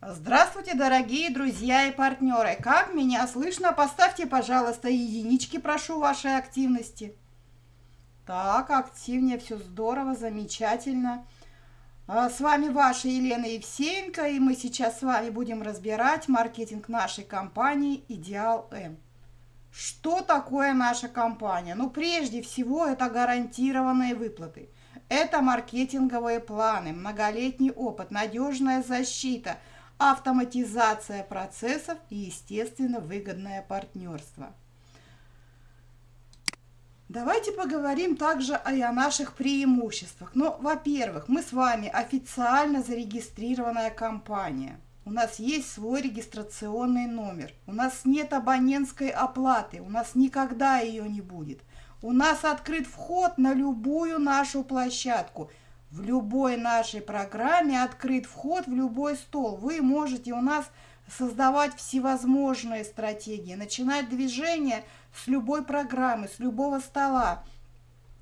Здравствуйте, дорогие друзья и партнеры! Как меня слышно? Поставьте, пожалуйста, единички, прошу вашей активности. Так, активнее, все здорово, замечательно. А, с вами ваша Елена Евсеенко, и мы сейчас с вами будем разбирать маркетинг нашей компании «Идеал М». Что такое наша компания? Ну, прежде всего, это гарантированные выплаты. Это маркетинговые планы, многолетний опыт, надежная защита – автоматизация процессов и, естественно, выгодное партнерство. Давайте поговорим также и о наших преимуществах. Ну, во-первых, мы с вами официально зарегистрированная компания. У нас есть свой регистрационный номер. У нас нет абонентской оплаты. У нас никогда ее не будет. У нас открыт вход на любую нашу площадку – в любой нашей программе открыт вход в любой стол. Вы можете у нас создавать всевозможные стратегии, начинать движение с любой программы, с любого стола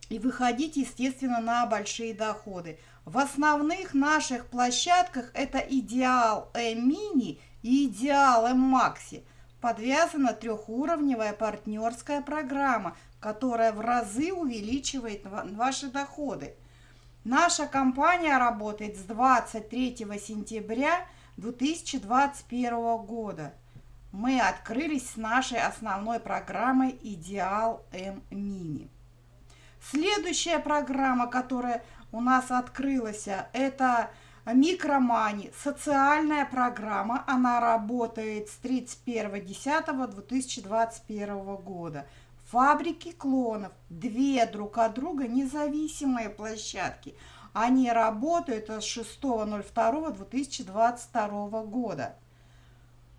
и выходить, естественно, на большие доходы. В основных наших площадках это идеал М-мини и идеал М-макси. Подвязана трехуровневая партнерская программа, которая в разы увеличивает ваши доходы. Наша компания работает с 23 сентября 2021 года. Мы открылись с нашей основной программой «Идеал М Мини». Следующая программа, которая у нас открылась, это Микромани, социальная программа. Она работает с 31.10.2021 года фабрики клонов, две друг от друга независимые площадки. Они работают с 6.02.2022 года.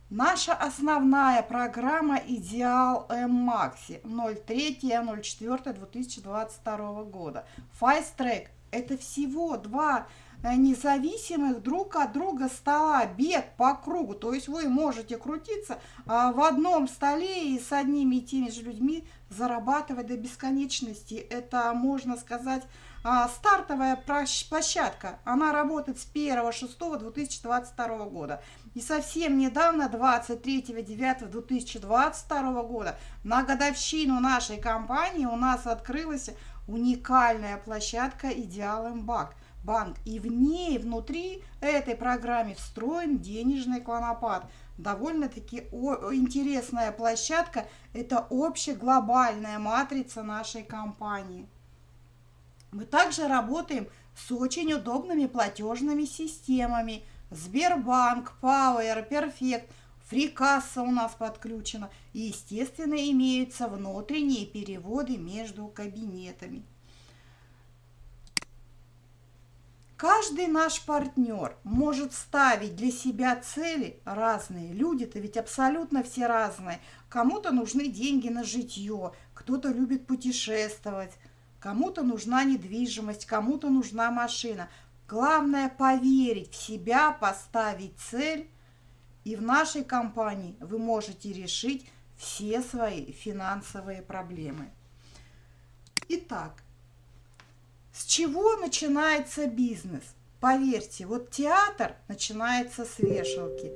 Наша основная программа «Идеал М-Макси» 03.04.2022 года. Fast это всего два Э, независимых друг от друга стола, бег по кругу. То есть вы можете крутиться а, в одном столе и с одними и теми же людьми зарабатывать до бесконечности. Это, можно сказать, а, стартовая площадка. Она работает с 1.6.2022 года. И совсем недавно, 23.09.2022 года, на годовщину нашей компании у нас открылась уникальная площадка «Идеал Имбак» банк. И в ней, внутри этой программы встроен денежный клонопад. Довольно-таки интересная площадка. Это общеглобальная матрица нашей компании. Мы также работаем с очень удобными платежными системами. Сбербанк, Power, Perfect, фрикасса у нас подключена. И, естественно, имеются внутренние переводы между кабинетами. Каждый наш партнер может ставить для себя цели разные. Люди-то ведь абсолютно все разные. Кому-то нужны деньги на житье, кто-то любит путешествовать, кому-то нужна недвижимость, кому-то нужна машина. Главное поверить в себя, поставить цель. И в нашей компании вы можете решить все свои финансовые проблемы. Итак, с чего начинается бизнес? Поверьте, вот театр начинается с вешалки,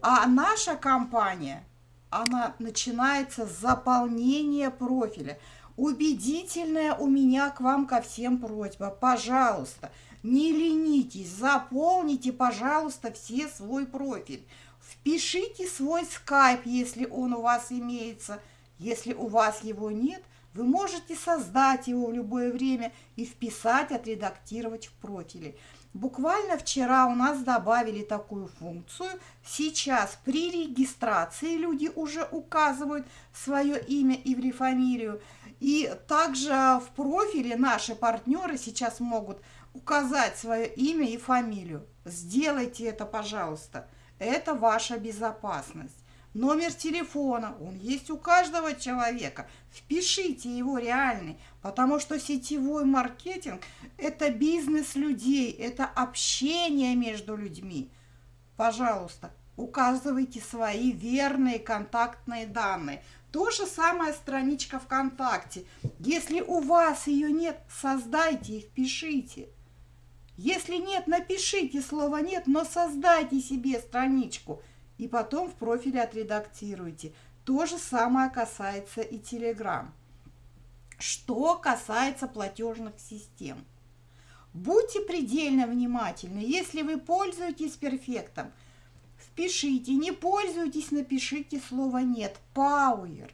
а наша компания, она начинается с заполнения профиля. Убедительная у меня к вам ко всем просьба, пожалуйста, не ленитесь, заполните, пожалуйста, все свой профиль. Впишите свой скайп, если он у вас имеется. Если у вас его нет – вы можете создать его в любое время и вписать, отредактировать в профиле. Буквально вчера у нас добавили такую функцию. Сейчас при регистрации люди уже указывают свое имя и фамилию. И также в профиле наши партнеры сейчас могут указать свое имя и фамилию. Сделайте это, пожалуйста. Это ваша безопасность номер телефона, он есть у каждого человека. Впишите его реальный, потому что сетевой маркетинг – это бизнес людей, это общение между людьми. Пожалуйста, указывайте свои верные контактные данные. То же самое страничка ВКонтакте. Если у вас ее нет, создайте и впишите. Если нет, напишите слово «нет», но создайте себе страничку и потом в профиле отредактируйте. То же самое касается и Telegram. Что касается платежных систем. Будьте предельно внимательны. Если вы пользуетесь перфектом, впишите. Не пользуетесь, напишите слово «нет». Power.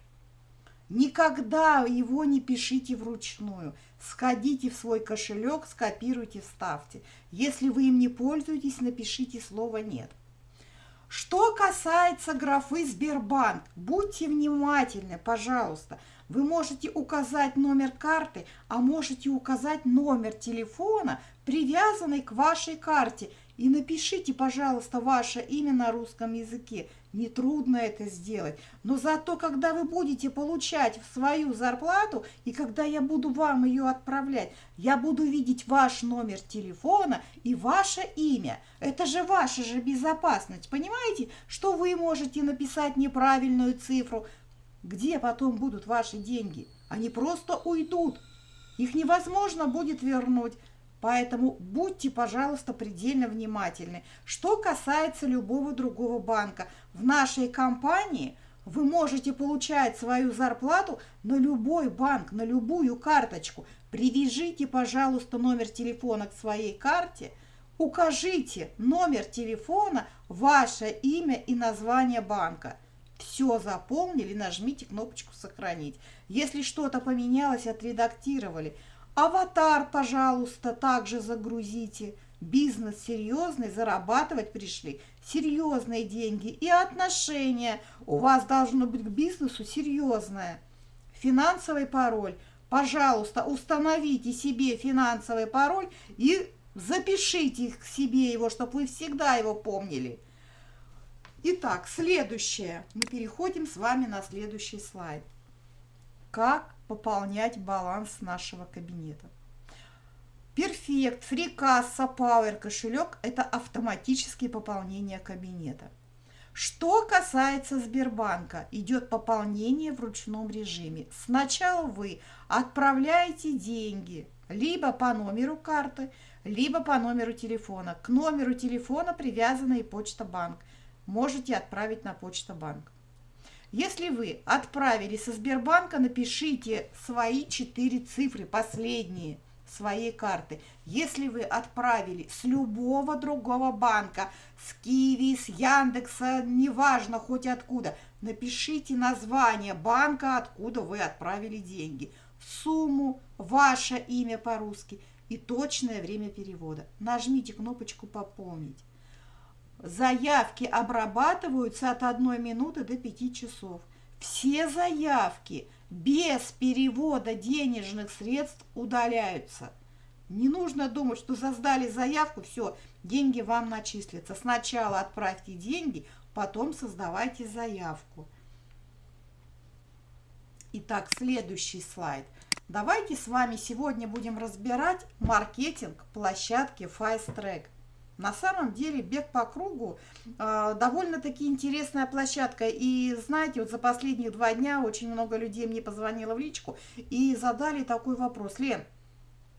Никогда его не пишите вручную. Сходите в свой кошелек, скопируйте, вставьте. Если вы им не пользуетесь, напишите слово «нет». Что касается графы Сбербанк, будьте внимательны, пожалуйста. Вы можете указать номер карты, а можете указать номер телефона, привязанный к вашей карте. И напишите, пожалуйста, ваше имя на русском языке. Нетрудно это сделать. Но зато, когда вы будете получать свою зарплату, и когда я буду вам ее отправлять, я буду видеть ваш номер телефона и ваше имя. Это же ваша же безопасность. Понимаете, что вы можете написать неправильную цифру, где потом будут ваши деньги? Они просто уйдут. Их невозможно будет вернуть. Поэтому будьте, пожалуйста, предельно внимательны. Что касается любого другого банка, в нашей компании вы можете получать свою зарплату на любой банк, на любую карточку. Привяжите, пожалуйста, номер телефона к своей карте, укажите номер телефона, ваше имя и название банка – все заполнили, нажмите кнопочку «Сохранить». Если что-то поменялось, отредактировали. Аватар, пожалуйста, также загрузите. Бизнес серьезный, зарабатывать пришли. Серьезные деньги и отношения. У вас должно быть к бизнесу серьезное. Финансовый пароль. Пожалуйста, установите себе финансовый пароль и запишите к себе его, чтобы вы всегда его помнили. Итак, следующее. Мы переходим с вами на следующий слайд. Как пополнять баланс нашего кабинета. Перфект, фрикасса, Power кошелек – это автоматическое пополнение кабинета. Что касается Сбербанка, идет пополнение в ручном режиме. Сначала вы отправляете деньги либо по номеру карты, либо по номеру телефона. К номеру телефона привязана и почта банк можете отправить на почту банк. Если вы отправили со Сбербанка, напишите свои четыре цифры, последние своей карты. Если вы отправили с любого другого банка, с Киви, с Яндекса, неважно хоть откуда, напишите название банка, откуда вы отправили деньги, сумму, ваше имя по-русски и точное время перевода. Нажмите кнопочку «Пополнить». Заявки обрабатываются от одной минуты до пяти часов. Все заявки без перевода денежных средств удаляются. Не нужно думать, что создали заявку, все, деньги вам начислятся. Сначала отправьте деньги, потом создавайте заявку. Итак, следующий слайд. Давайте с вами сегодня будем разбирать маркетинг площадки Fast Track. На самом деле бег по кругу э, довольно-таки интересная площадка. И знаете, вот за последние два дня очень много людей мне позвонило в личку и задали такой вопрос. Лен,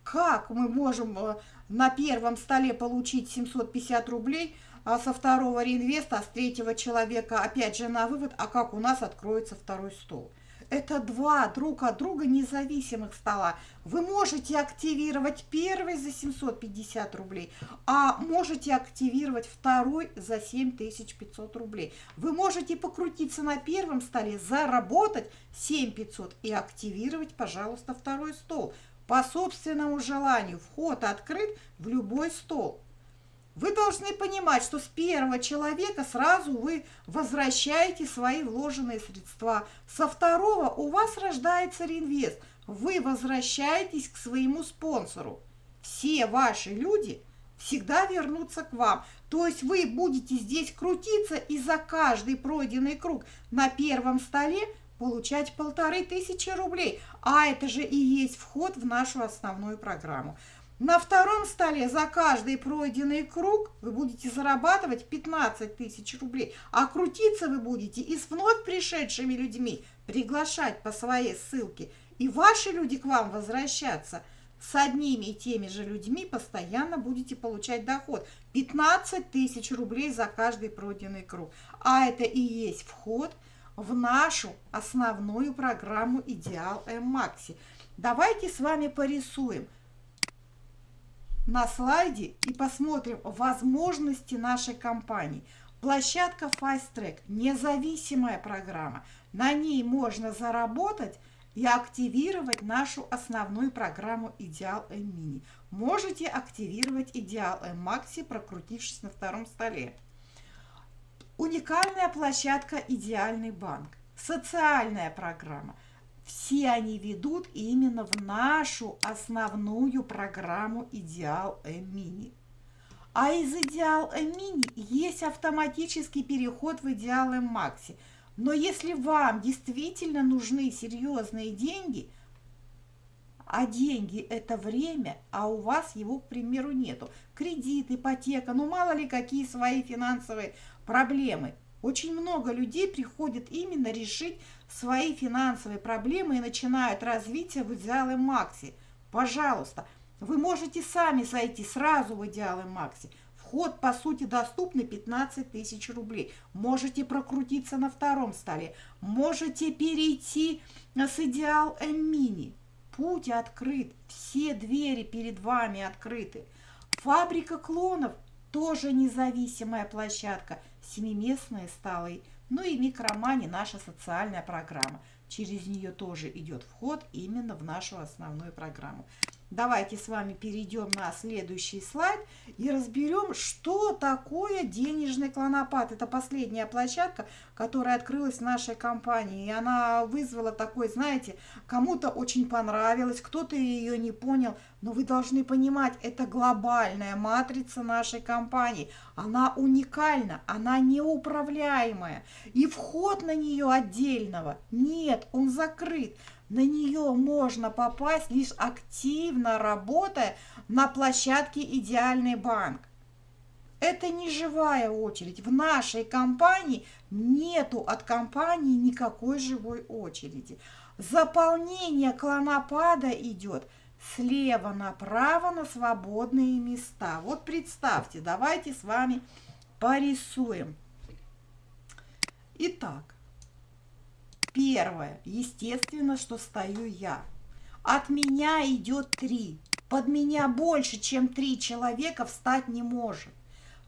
как мы можем э, на первом столе получить 750 рублей, а со второго реинвеста, а с третьего человека опять же на вывод, а как у нас откроется второй стол? Это два друг от друга независимых стола. Вы можете активировать первый за 750 рублей, а можете активировать второй за 7500 рублей. Вы можете покрутиться на первом столе, заработать 7500 и активировать, пожалуйста, второй стол. По собственному желанию вход открыт в любой стол. Вы должны понимать, что с первого человека сразу вы возвращаете свои вложенные средства. Со второго у вас рождается реинвест. Вы возвращаетесь к своему спонсору. Все ваши люди всегда вернутся к вам. То есть вы будете здесь крутиться и за каждый пройденный круг на первом столе получать полторы тысячи рублей. А это же и есть вход в нашу основную программу. На втором столе за каждый пройденный круг вы будете зарабатывать 15 тысяч рублей, а крутиться вы будете и с вновь пришедшими людьми, приглашать по своей ссылке, и ваши люди к вам возвращаться. с одними и теми же людьми постоянно будете получать доход. 15 тысяч рублей за каждый пройденный круг. А это и есть вход в нашу основную программу «Идеал М-Макси». Давайте с вами порисуем на слайде и посмотрим возможности нашей компании. Площадка Fast Track – независимая программа. На ней можно заработать и активировать нашу основную программу Идеал М-Мини. Можете активировать Идеал М-Макси, прокрутившись на втором столе. Уникальная площадка Идеальный банк. Социальная программа. Все они ведут именно в нашу основную программу Идеал М-Мини. А из Идеал М-Мини есть автоматический переход в Идеал М-Макси – но если вам действительно нужны серьезные деньги, а деньги – это время, а у вас его, к примеру, нету, кредит, ипотека, ну мало ли какие свои финансовые проблемы. Очень много людей приходит именно решить свои финансовые проблемы и начинают развитие в идеалы Макси. Пожалуйста, вы можете сами зайти сразу в идеалы Макси – Вход, по сути, доступный 15 тысяч рублей. Можете прокрутиться на втором столе. Можете перейти с Идеал М-Мини. Путь открыт. Все двери перед вами открыты. Фабрика клонов тоже независимая площадка. Семиместные столы. Ну и микромани наша социальная программа. Через нее тоже идет вход именно в нашу основную программу. Давайте с вами перейдем на следующий слайд и разберем, что такое денежный клонопад. Это последняя площадка, которая открылась в нашей компании. И она вызвала такой, знаете, кому-то очень понравилось, кто-то ее не понял. Но вы должны понимать, это глобальная матрица нашей компании. Она уникальна, она неуправляемая. И вход на нее отдельного нет, он закрыт. На нее можно попасть лишь активно работая на площадке «Идеальный банк». Это не живая очередь. В нашей компании нету от компании никакой живой очереди. Заполнение клонопада идет слева направо на свободные места. Вот представьте, давайте с вами порисуем. Итак, Первое. Естественно, что стою я. От меня идет три. Под меня больше, чем три человека встать не может.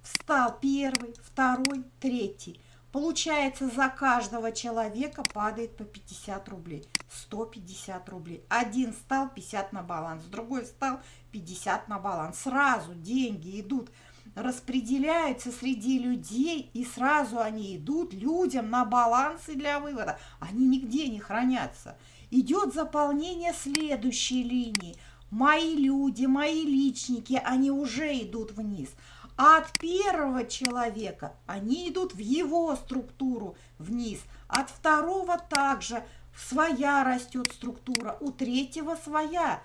Встал первый, второй, третий. Получается, за каждого человека падает по 50 рублей. 150 рублей. Один стал 50 на баланс, другой стал 50 на баланс. Сразу деньги идут распределяются среди людей, и сразу они идут людям на балансы для вывода. Они нигде не хранятся. Идет заполнение следующей линии. Мои люди, мои личники, они уже идут вниз. А от первого человека они идут в его структуру вниз. От второго также своя растет структура, у третьего своя.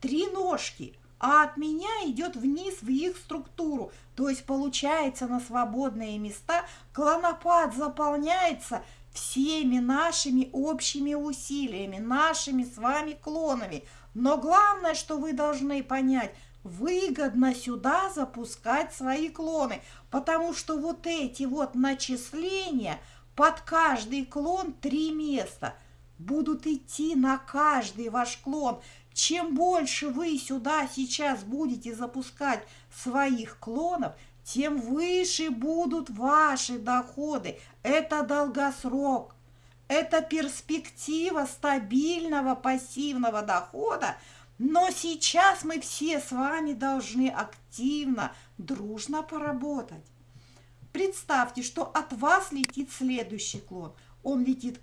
Три ножки – а от меня идет вниз в их структуру. То есть получается на свободные места клонопад заполняется всеми нашими общими усилиями, нашими с вами клонами. Но главное, что вы должны понять, выгодно сюда запускать свои клоны, потому что вот эти вот начисления под каждый клон три места будут идти на каждый ваш клон. Чем больше вы сюда сейчас будете запускать своих клонов, тем выше будут ваши доходы. Это долгосрок. Это перспектива стабильного пассивного дохода. Но сейчас мы все с вами должны активно, дружно поработать. Представьте, что от вас летит следующий клон. Он летит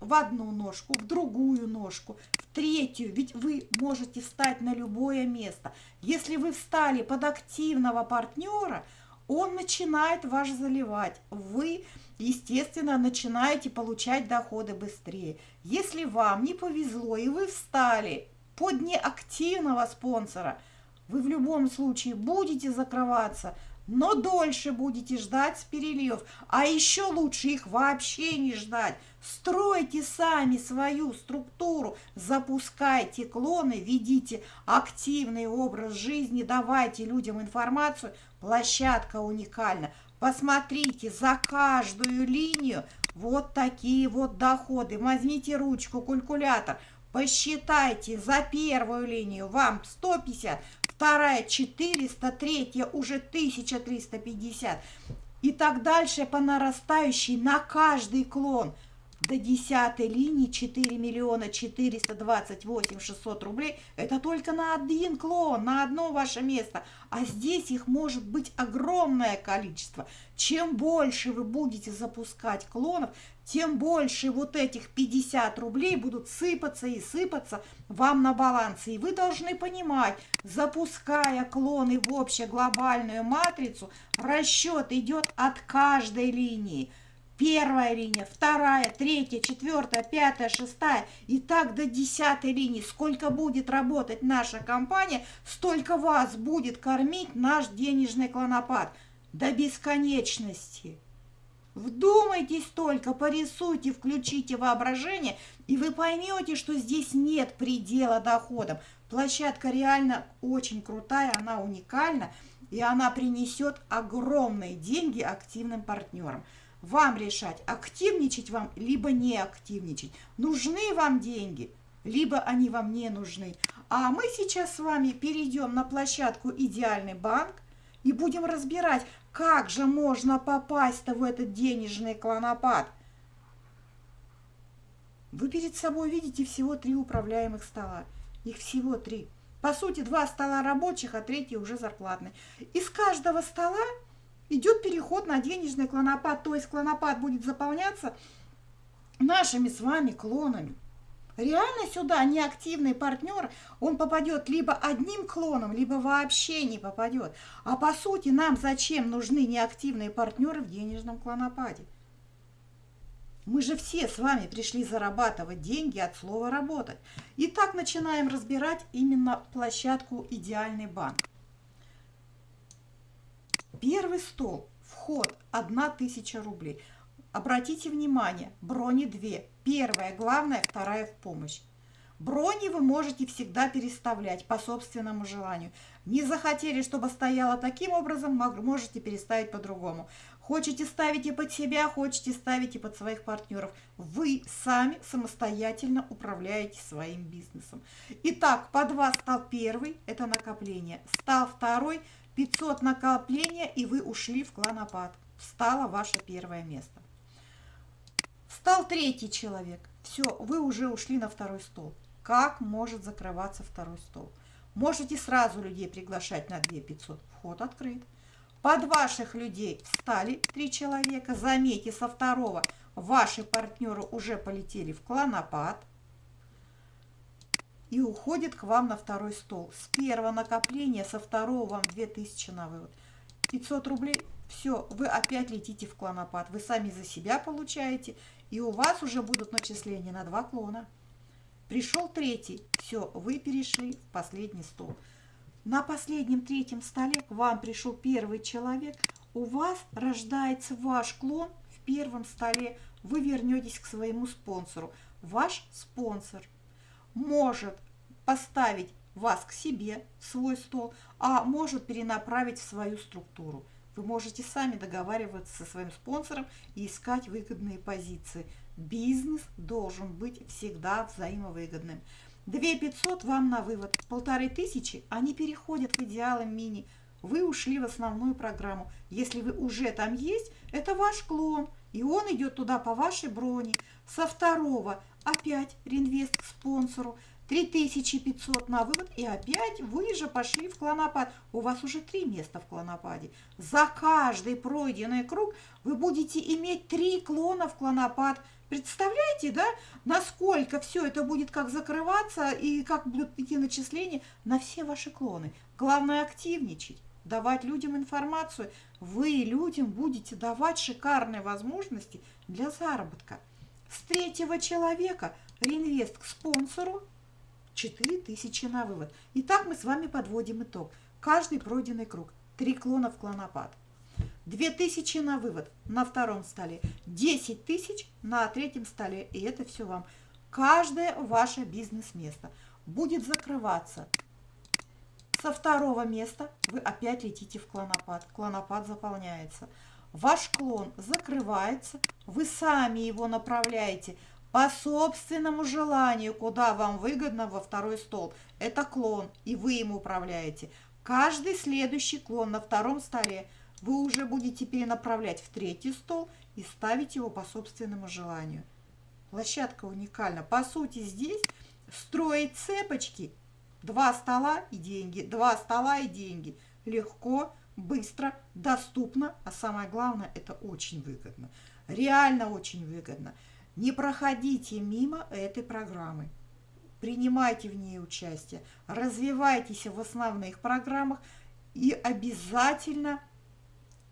в одну ножку, в другую ножку, в третью, ведь вы можете встать на любое место. Если вы встали под активного партнера, он начинает вас заливать. Вы, естественно, начинаете получать доходы быстрее. Если вам не повезло и вы встали под неактивного спонсора, вы в любом случае будете закрываться но дольше будете ждать переливов, а еще лучше их вообще не ждать. Стройте сами свою структуру, запускайте клоны, ведите активный образ жизни, давайте людям информацию. Площадка уникальна. Посмотрите за каждую линию вот такие вот доходы. Возьмите ручку, калькулятор, посчитайте за первую линию вам 150, вторая 400, третья уже 1350 и так дальше по нарастающей на каждый клон – до десятой линии 4 миллиона 428 600 рублей. Это только на один клон, на одно ваше место. А здесь их может быть огромное количество. Чем больше вы будете запускать клонов, тем больше вот этих 50 рублей будут сыпаться и сыпаться вам на балансе. И вы должны понимать, запуская клоны в общеглобальную матрицу, расчет идет от каждой линии – Первая линия, вторая, третья, четвертая, пятая, шестая и так до десятой линии. Сколько будет работать наша компания, столько вас будет кормить наш денежный клонопад. До бесконечности. Вдумайтесь только, порисуйте, включите воображение, и вы поймете, что здесь нет предела доходам. Площадка реально очень крутая, она уникальна, и она принесет огромные деньги активным партнерам вам решать, активничать вам, либо не активничать. Нужны вам деньги, либо они вам не нужны. А мы сейчас с вами перейдем на площадку «Идеальный банк» и будем разбирать, как же можно попасть-то в этот денежный клонопад. Вы перед собой видите всего три управляемых стола. Их всего три. По сути, два стола рабочих, а третий уже зарплатный. Из каждого стола идет переход на денежный клонопад, то есть клонопад будет заполняться нашими с вами клонами. Реально сюда неактивный партнер, он попадет либо одним клоном, либо вообще не попадет. А по сути нам зачем нужны неактивные партнеры в денежном клонопаде? Мы же все с вами пришли зарабатывать деньги от слова «работать». Итак, начинаем разбирать именно площадку «Идеальный банк». Первый стол, вход 1000 рублей. Обратите внимание, брони две. Первая главная, вторая в помощь. Брони вы можете всегда переставлять по собственному желанию. Не захотели, чтобы стояло таким образом, можете переставить по-другому. Хотите ставить и под себя, хотите ставить и под своих партнеров. Вы сами самостоятельно управляете своим бизнесом. Итак, под вас стал первый, это накопление. Стал второй – 500 накопления, и вы ушли в клонопад. Встало ваше первое место. Встал третий человек. Все, вы уже ушли на второй стол. Как может закрываться второй стол? Можете сразу людей приглашать на 2500. Вход открыт. Под ваших людей встали три человека. Заметьте, со второго ваши партнеры уже полетели в клонопад и уходит к вам на второй стол. С первого накопления, со второго вам 2000 на вывод. 500 рублей, все, вы опять летите в клонопад. Вы сами за себя получаете, и у вас уже будут начисления на два клона. Пришел третий, все, вы перешли в последний стол. На последнем третьем столе к вам пришел первый человек, у вас рождается ваш клон в первом столе, вы вернетесь к своему спонсору. Ваш спонсор может поставить вас к себе, в свой стол, а может перенаправить в свою структуру. Вы можете сами договариваться со своим спонсором и искать выгодные позиции. Бизнес должен быть всегда взаимовыгодным. 2 500 вам на вывод, полторы тысячи, они переходят в идеалы мини. Вы ушли в основную программу. Если вы уже там есть, это ваш клон, и он идет туда по вашей броне. Со второго опять реинвест к спонсору. 3500 на вывод, и опять вы же пошли в клонопад. У вас уже три места в клонопаде. За каждый пройденный круг вы будете иметь три клона в клонопад. Представляете, да, насколько все это будет как закрываться и как будут идти начисления на все ваши клоны. Главное активничать, давать людям информацию. Вы людям будете давать шикарные возможности для заработка. С третьего человека реинвест к спонсору – 4000 на вывод. Итак, мы с вами подводим итог. Каждый пройденный круг 3 клона в клонопад. 2000 на вывод на втором столе, 10 тысяч на третьем столе. И это все вам. Каждое ваше бизнес-место будет закрываться. Со второго места вы опять летите в клонопад. Клонопад заполняется. Ваш клон закрывается, вы сами его направляете по собственному желанию, куда вам выгодно во второй стол. Это клон, и вы им управляете. Каждый следующий клон на втором столе вы уже будете перенаправлять в третий стол и ставить его по собственному желанию. Площадка уникальна. По сути, здесь строить цепочки. Два стола и деньги, два стола и деньги. Легко, быстро, доступно, а самое главное, это очень выгодно. Реально очень выгодно. Не проходите мимо этой программы. Принимайте в ней участие, развивайтесь в основных программах и обязательно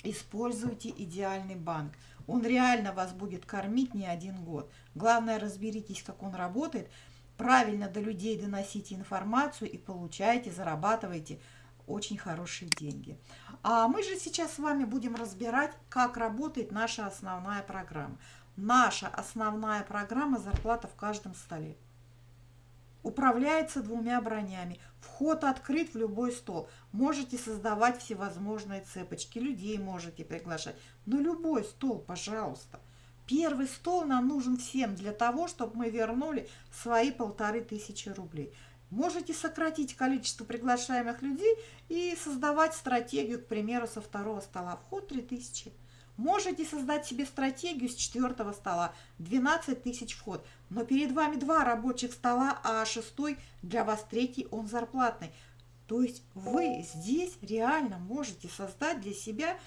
Используйте идеальный банк. Он реально вас будет кормить не один год. Главное, разберитесь, как он работает. Правильно до людей доносите информацию и получайте, зарабатывайте очень хорошие деньги. А мы же сейчас с вами будем разбирать, как работает наша основная программа. Наша основная программа «Зарплата в каждом столе» управляется двумя бронями. Вход открыт в любой стол. Можете создавать всевозможные цепочки, людей можете приглашать. Но любой стол, пожалуйста. Первый стол нам нужен всем для того, чтобы мы вернули свои полторы тысячи рублей. Можете сократить количество приглашаемых людей и создавать стратегию, к примеру, со второго стола. Вход 3000. Можете создать себе стратегию с четвертого стола, 12 тысяч вход, но перед вами два рабочих стола, а шестой для вас третий, он зарплатный. То есть вы здесь реально можете создать для себя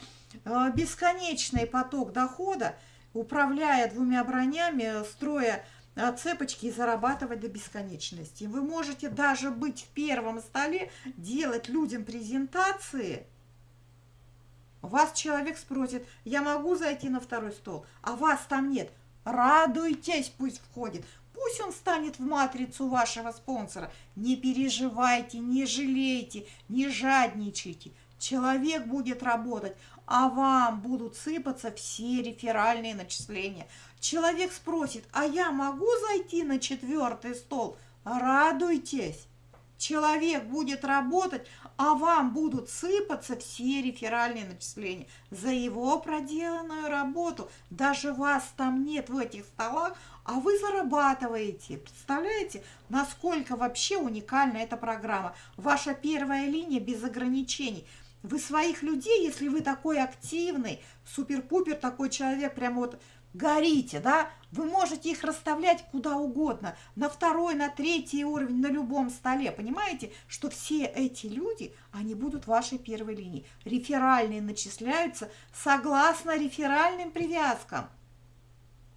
э, бесконечный поток дохода, управляя двумя бронями, строя э, цепочки и зарабатывать до бесконечности. Вы можете даже быть в первом столе, делать людям презентации – вас человек спросит, я могу зайти на второй стол, а вас там нет. Радуйтесь, пусть входит. Пусть он станет в матрицу вашего спонсора. Не переживайте, не жалейте, не жадничайте. Человек будет работать, а вам будут сыпаться все реферальные начисления. Человек спросит, а я могу зайти на четвертый стол? Радуйтесь. Человек будет работать, а вам будут сыпаться все реферальные начисления за его проделанную работу. Даже вас там нет в этих столах, а вы зарабатываете. Представляете, насколько вообще уникальна эта программа? Ваша первая линия без ограничений. Вы своих людей, если вы такой активный, супер-пупер такой человек, прям вот горите, да, вы можете их расставлять куда угодно, на второй, на третий уровень, на любом столе. Понимаете, что все эти люди, они будут вашей первой линии. Реферальные начисляются согласно реферальным привязкам.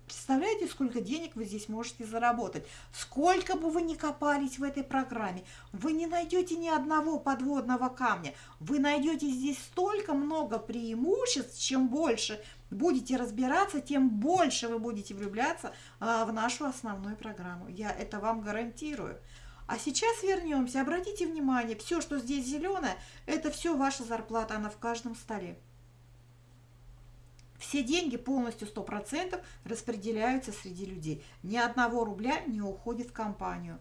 Представляете, сколько денег вы здесь можете заработать? Сколько бы вы ни копались в этой программе, вы не найдете ни одного подводного камня. Вы найдете здесь столько много преимуществ, чем больше будете разбираться, тем больше вы будете влюбляться а, в нашу основную программу. Я это вам гарантирую. А сейчас вернемся. Обратите внимание, все, что здесь зеленое, это все ваша зарплата, она в каждом столе. Все деньги полностью 100% распределяются среди людей. Ни одного рубля не уходит в компанию.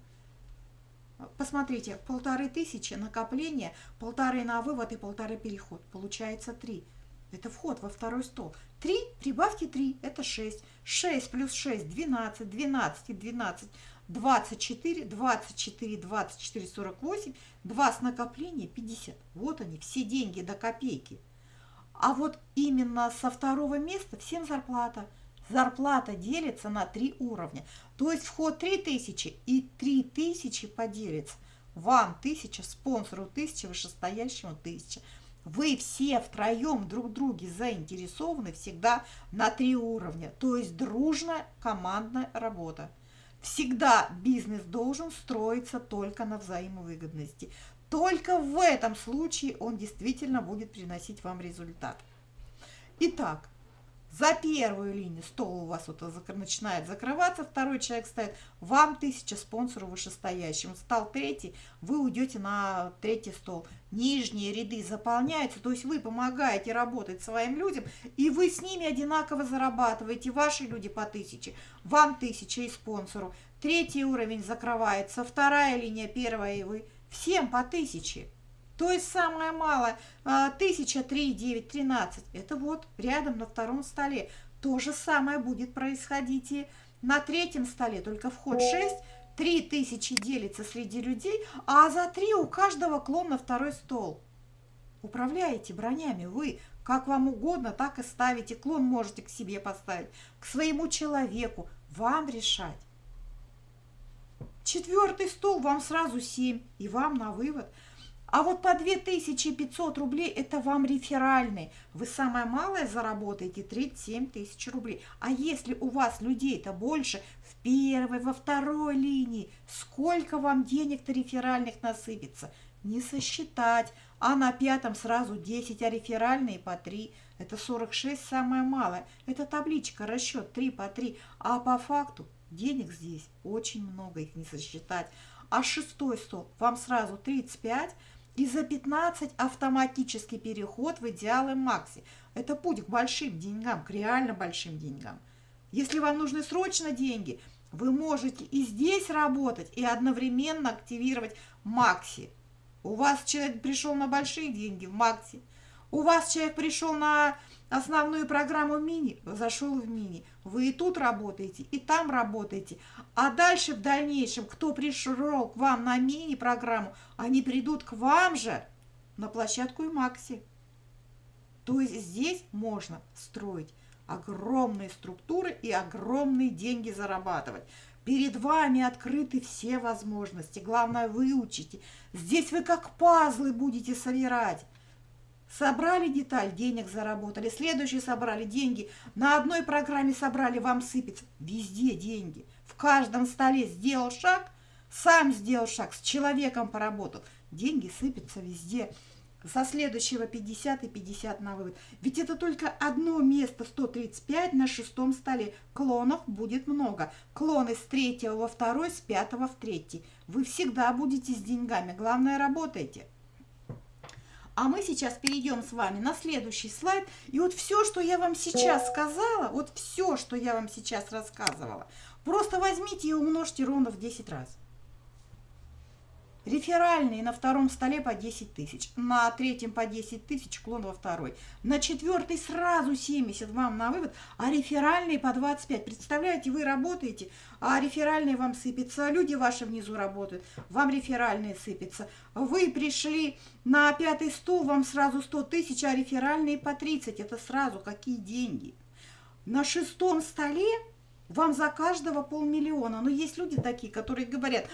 Посмотрите, полторы тысячи накопления, полторы на вывод и полторы переход. Получается три. Это вход во второй стол. 3, прибавьте 3, это 6. 6 плюс 6, 12, 12 и 12, 24, 24, 24, 48, 2 с накопления 50. Вот они, все деньги до копейки. А вот именно со второго места всем зарплата. Зарплата делится на три уровня. То есть вход 3000 и 3000 поделится. Вам 1000, спонсору 1000, вышестоящему 1000. Вы все втроем друг друге заинтересованы всегда на три уровня. То есть дружная командная работа. Всегда бизнес должен строиться только на взаимовыгодности. Только в этом случае он действительно будет приносить вам результат. Итак, За первую линию стол у вас вот начинает закрываться, второй человек стоит, вам тысяча спонсору вышестоящим. Стал третий, вы уйдете на третий стол. Нижние ряды заполняются, то есть вы помогаете работать своим людям, и вы с ними одинаково зарабатываете. Ваши люди по тысяче, вам тысяча и спонсору. Третий уровень закрывается, вторая линия, первая и вы. Всем по тысяче. То есть самое малое, 1003, 9, 13, это вот рядом на втором столе. То же самое будет происходить и на третьем столе, только вход 6, 3000 делится среди людей, а за 3 у каждого клон на второй стол. Управляете бронями вы, как вам угодно, так и ставите. Клон можете к себе поставить, к своему человеку, вам решать. Четвертый стол вам сразу 7, и вам на вывод – а вот по 2500 рублей это вам реферальный. Вы самое малое заработаете 37 тысяч рублей. А если у вас людей-то больше в первой, во второй линии, сколько вам денег-то реферальных насыпется? Не сосчитать. А на пятом сразу 10, а реферальные по 3. Это 46 самое малое. Это табличка, расчет 3 по 3. А по факту денег здесь очень много, их не сосчитать. А шестой стол вам сразу 35, и за 15 автоматический переход в идеалы Макси. Это путь к большим деньгам, к реально большим деньгам. Если вам нужны срочно деньги, вы можете и здесь работать, и одновременно активировать Макси. У вас человек пришел на большие деньги в Макси. У вас человек пришел на основную программу мини, зашел в мини. Вы и тут работаете, и там работаете. А дальше в дальнейшем, кто пришел к вам на мини-программу, они придут к вам же на площадку и Макси. То есть здесь можно строить огромные структуры и огромные деньги зарабатывать. Перед вами открыты все возможности. Главное, выучите. Здесь вы как пазлы будете собирать. Собрали деталь, денег заработали. Следующий собрали деньги. На одной программе собрали, вам сыпется. Везде деньги. В каждом столе сделал шаг, сам сделал шаг, с человеком поработал. Деньги сыпятся везде. Со следующего 50 и 50 на вывод. Ведь это только одно место 135 на шестом столе. Клонов будет много. Клоны с третьего во второй, с пятого в третий. Вы всегда будете с деньгами. Главное, работайте. А мы сейчас перейдем с вами на следующий слайд. И вот все, что я вам сейчас сказала, вот все, что я вам сейчас рассказывала, просто возьмите и умножьте ровно в 10 раз. Реферальные на втором столе по 10 тысяч, на третьем по 10 тысяч, клон во второй. На четвертый сразу 70 вам на вывод, а реферальные по 25. Представляете, вы работаете, а реферальные вам сыпятся, люди ваши внизу работают, вам реферальные сыпятся. Вы пришли на пятый стол, вам сразу 100 тысяч, а реферальные по 30. Это сразу какие деньги? На шестом столе вам за каждого полмиллиона. Но есть люди такие, которые говорят,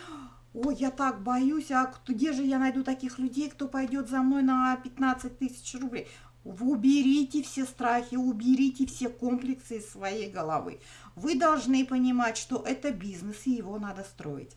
ой, я так боюсь, а где же я найду таких людей, кто пойдет за мной на 15 тысяч рублей? Уберите все страхи, уберите все комплексы из своей головы. Вы должны понимать, что это бизнес, и его надо строить.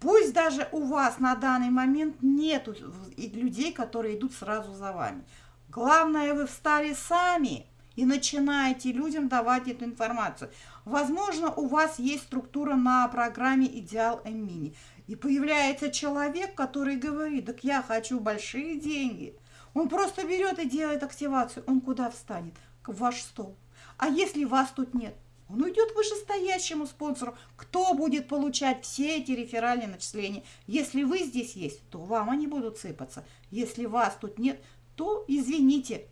Пусть даже у вас на данный момент нет людей, которые идут сразу за вами. Главное, вы встали сами и начинаете людям давать эту информацию. Возможно, у вас есть структура на программе «Идеал М-Мини». И появляется человек, который говорит, так я хочу большие деньги. Он просто берет и делает активацию. Он куда встанет? В ваш стол. А если вас тут нет? Он уйдет вышестоящему спонсору. Кто будет получать все эти реферальные начисления? Если вы здесь есть, то вам они будут сыпаться. Если вас тут нет, то извините,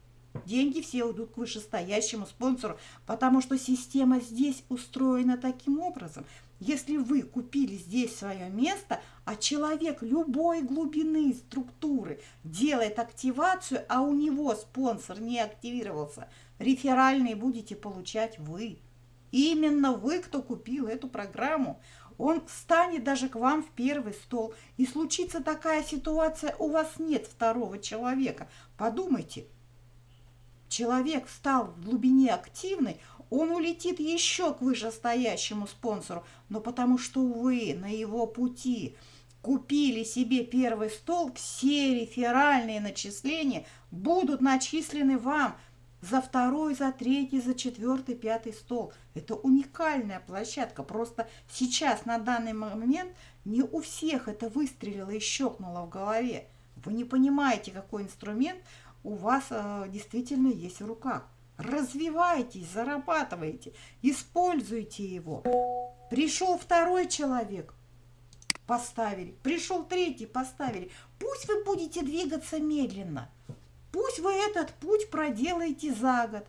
деньги все уйдут к вышестоящему спонсору, потому что система здесь устроена таким образом – если вы купили здесь свое место, а человек любой глубины структуры делает активацию, а у него спонсор не активировался, реферальные будете получать вы. Именно вы, кто купил эту программу. Он встанет даже к вам в первый стол. И случится такая ситуация, у вас нет второго человека. Подумайте, человек стал в глубине активный, он улетит еще к вышестоящему спонсору, но потому что вы на его пути купили себе первый стол, все реферальные начисления будут начислены вам. за второй, за третий, за четвертый, пятый стол. Это уникальная площадка. Просто сейчас, на данный момент, не у всех это выстрелило и щелкнуло в голове. Вы не понимаете, какой инструмент у вас э, действительно есть в руках. Развивайтесь, зарабатывайте, используйте его. Пришел второй человек, поставили. Пришел третий, поставили. Пусть вы будете двигаться медленно. Пусть вы этот путь проделаете за год.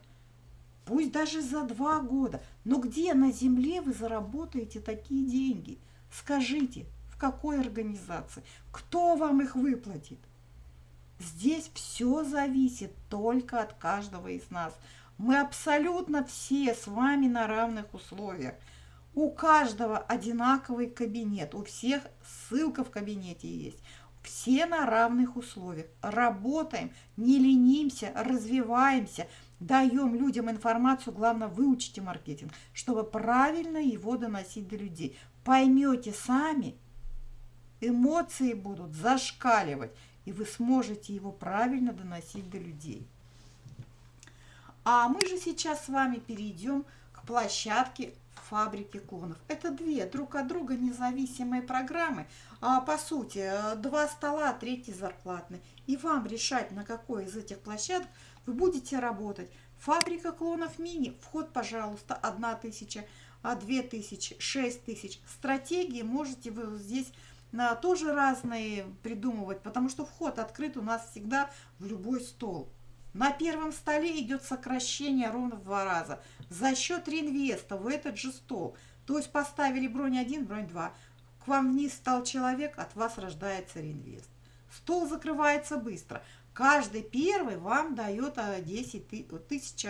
Пусть даже за два года. Но где на земле вы заработаете такие деньги? Скажите, в какой организации? Кто вам их выплатит? Здесь все зависит только от каждого из нас. Мы абсолютно все с вами на равных условиях. У каждого одинаковый кабинет, у всех ссылка в кабинете есть. Все на равных условиях. Работаем, не ленимся, развиваемся, даем людям информацию, главное, выучите маркетинг, чтобы правильно его доносить до людей. Поймете сами, эмоции будут зашкаливать, и вы сможете его правильно доносить до людей. А мы же сейчас с вами перейдем к площадке фабрики клонов. Это две друг от друга независимые программы. А, по сути, два стола, третий зарплатный. И вам решать, на какой из этих площадок вы будете работать. Фабрика клонов мини. Вход, пожалуйста, 1 тысяча, 2 тысячи, 6 тысяч. Стратегии можете вы здесь тоже разные придумывать, потому что вход открыт у нас всегда в любой стол. На первом столе идет сокращение ровно в два раза. За счет реинвеста в этот же стол. То есть поставили бронь 1, бронь 2. К вам вниз стал человек, от вас рождается реинвест. Стол закрывается быстро. Каждый первый вам дает 10 а, тысяч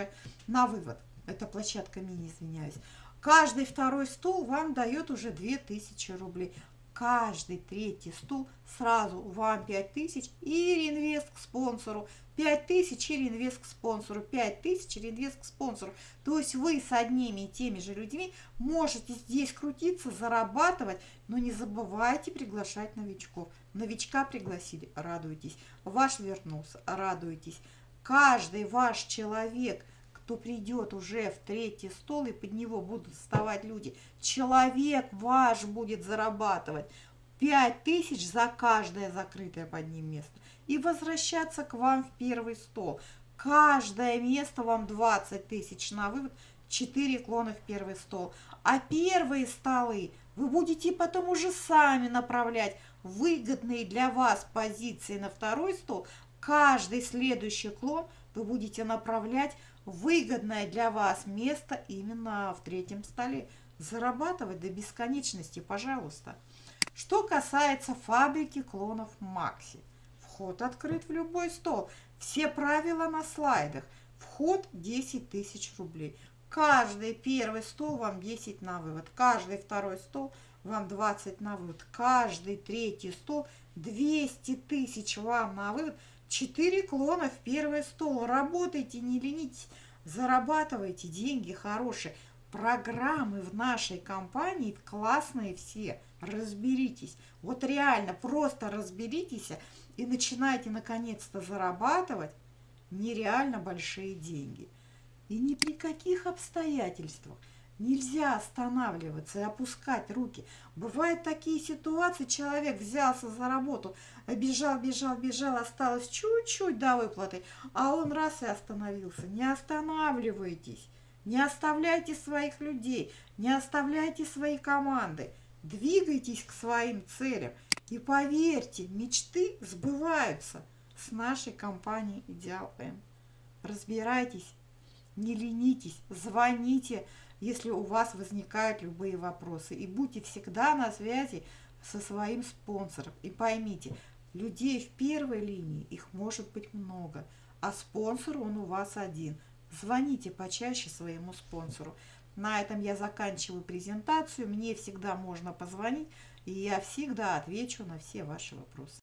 на вывод. Это площадка мини, извиняюсь. Каждый второй стол вам дает уже 2000 рублей каждый третий стул сразу вам 5000 и реинвест к спонсору. 5000 и реинвест к спонсору, 5000 и реинвест к спонсору. То есть вы с одними и теми же людьми можете здесь крутиться, зарабатывать, но не забывайте приглашать новичков. Новичка пригласили, радуйтесь. Ваш вернулся, радуйтесь. Каждый ваш человек – кто придет уже в третий стол, и под него будут вставать люди. Человек ваш будет зарабатывать 5 тысяч за каждое закрытое под ним место. И возвращаться к вам в первый стол. Каждое место вам 20 тысяч на вывод, 4 клона в первый стол. А первые столы вы будете потом уже сами направлять выгодные для вас позиции на второй стол. Каждый следующий клон вы будете направлять выгодное для вас место именно в третьем столе. Зарабатывать до бесконечности, пожалуйста. Что касается фабрики клонов Макси. Вход открыт в любой стол. Все правила на слайдах. Вход 10 тысяч рублей. Каждый первый стол вам 10 на вывод. Каждый второй стол вам 20 на вывод. Каждый третий стол 200 тысяч вам на вывод. Четыре клона в первый стол. Работайте, не ленитесь, зарабатывайте деньги хорошие. Программы в нашей компании классные все. Разберитесь. Вот реально, просто разберитесь и начинайте наконец-то зарабатывать нереально большие деньги. И ни при каких обстоятельствах Нельзя останавливаться и опускать руки. Бывают такие ситуации, человек взялся за работу, бежал, бежал, бежал, осталось чуть-чуть до выплаты, а он раз и остановился. Не останавливайтесь, не оставляйте своих людей, не оставляйте свои команды. Двигайтесь к своим целям. И поверьте, мечты сбываются с нашей компанией Идеал М. Разбирайтесь, не ленитесь, звоните, если у вас возникают любые вопросы. И будьте всегда на связи со своим спонсором. И поймите, людей в первой линии, их может быть много, а спонсор он у вас один. Звоните почаще своему спонсору. На этом я заканчиваю презентацию. Мне всегда можно позвонить, и я всегда отвечу на все ваши вопросы.